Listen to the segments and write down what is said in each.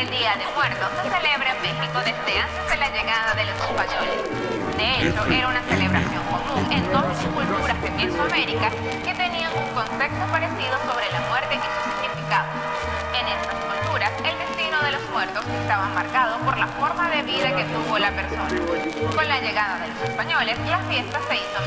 El Día de Muertos se celebra en México desde antes de la llegada de los españoles. De hecho, era una celebración común en todas las culturas de Mesoamérica que tenían un concepto parecido sobre la muerte y su significado. En estas culturas, el destino de los muertos estaba marcado por la forma de vida que tuvo la persona. Con la llegada de los españoles, la fiesta se hizo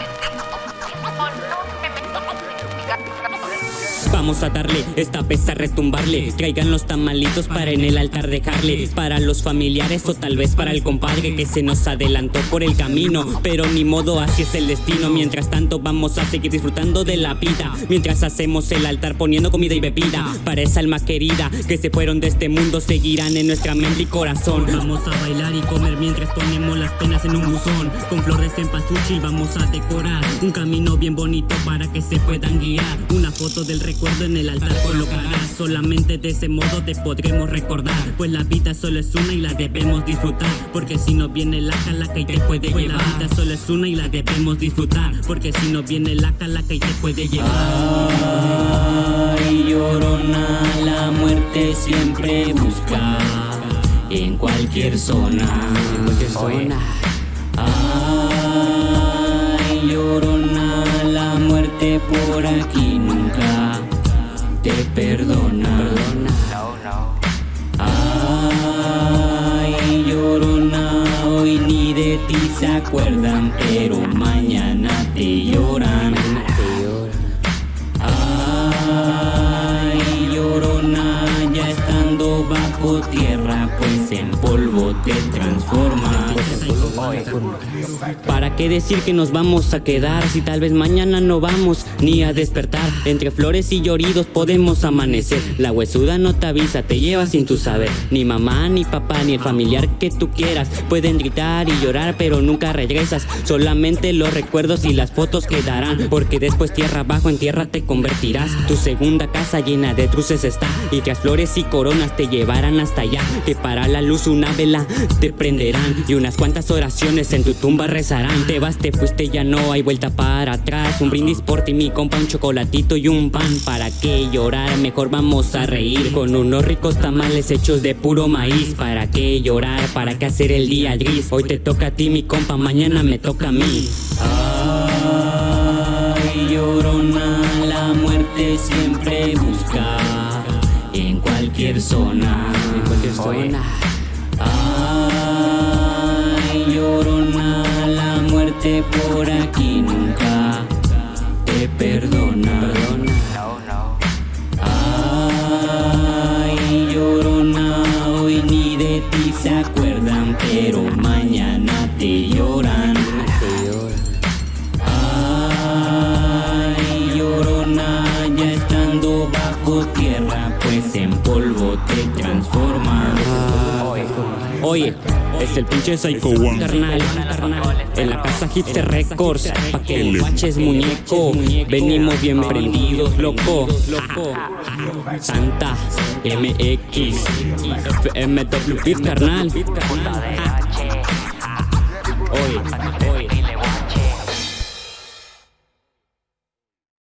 Vamos a darle, esta vez a retumbarle. Traigan los tamalitos para en el altar dejarle. Para los familiares o tal vez para el compadre Que se nos adelantó por el camino. Pero ni modo, así es el destino. Mientras tanto vamos a seguir disfrutando de la vida. Mientras hacemos el altar poniendo comida y bebida. Para esa alma querida que se fueron de este mundo Seguirán en nuestra mente y corazón. Vamos a bailar y comer mientras ponemos las penas en un buzón. Con flores en pasuchi vamos a decorar Un camino bien bonito para que se puedan guiar Una foto del recuerdo en el altar colocarás Solamente de ese modo te podremos recordar. Pues la vida solo es una y la debemos disfrutar. Porque si no viene la calaca y te puede pues llevar. La vida solo es una y la debemos disfrutar. Porque si no viene la calaca y te puede llevar. Ay, llorona, la muerte siempre busca En cualquier zona. En cualquier zona. Ay, llorona, por aquí nunca te perdona. Ay, llorona, hoy ni de ti se acuerdan, pero mañana te lloran. Ay, llorona, ya estando bajo tierra, pues en polvo te transformas. ¿Para qué decir que nos vamos a quedar si tal vez mañana no vamos ni a despertar? Entre flores y lloridos podemos amanecer. La huesuda no te avisa, te lleva sin tu saber. Ni mamá, ni papá, ni el familiar que tú quieras pueden gritar y llorar, pero nunca regresas. Solamente los recuerdos y las fotos quedarán, porque después tierra abajo en tierra te convertirás. Tu segunda casa llena de truces está y que flores y coronas te llevarán hasta allá. Que para la luz una vela te prenderán y unas cuantas oraciones en tu tumba rezarán. Te vas, te fuiste, ya no hay vuelta para atrás. Un brindis por ti, mi compa, un chocolatito y un pan. ¿Para qué llorar? Mejor vamos a reír con unos ricos tamales hechos de puro maíz. ¿Para qué llorar? ¿Para qué hacer el día gris? Hoy te toca a ti, mi compa, mañana me toca a mí. Zona. Ay, llorona, la muerte por aquí nunca te perdona. Ay, llorona, hoy ni de ti se acuerdan, pero mañana te lloran. Ay, llorona, ya estando bajo tierra, pues en polvo te transformas. Oye, es el pinche Psycho One. carnal, En la casa Hipster Records Pa' que lo baches muñeco. Venimos bien prendidos, loco. Santa MX FMW Beat carnal